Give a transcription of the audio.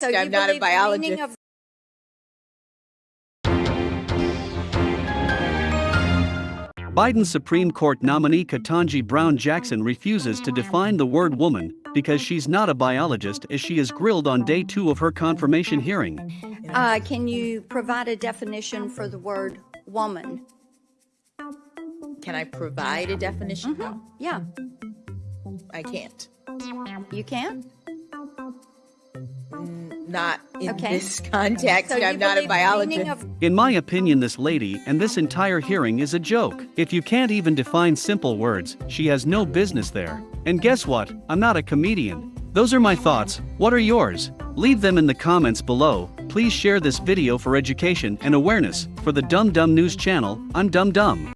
So you I'm not a believe the meaning biologist. of Biden's Supreme Court nominee Ketanji Brown Jackson refuses to define the word woman because she's not a biologist as she is grilled on day two of her confirmation hearing. Uh, can you provide a definition for the word woman? Can I provide a definition? No, Yeah, I can't. you can. Not in Okay. this context. So I'm not a believe the meaning biologist. of In my opinion, this lady and this entire hearing is a joke. If you can't even define simple words, she has no business there. And guess what? I'm not a comedian. Those are my thoughts. What are yours? Leave them in the comments below. Please share this video for education and awareness. For the Dum Dum News channel, I'm Dum Dum.